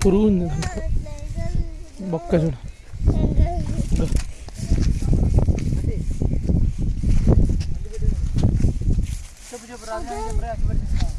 부러운 먹가줘라. Brazil, Brazil, Brazil.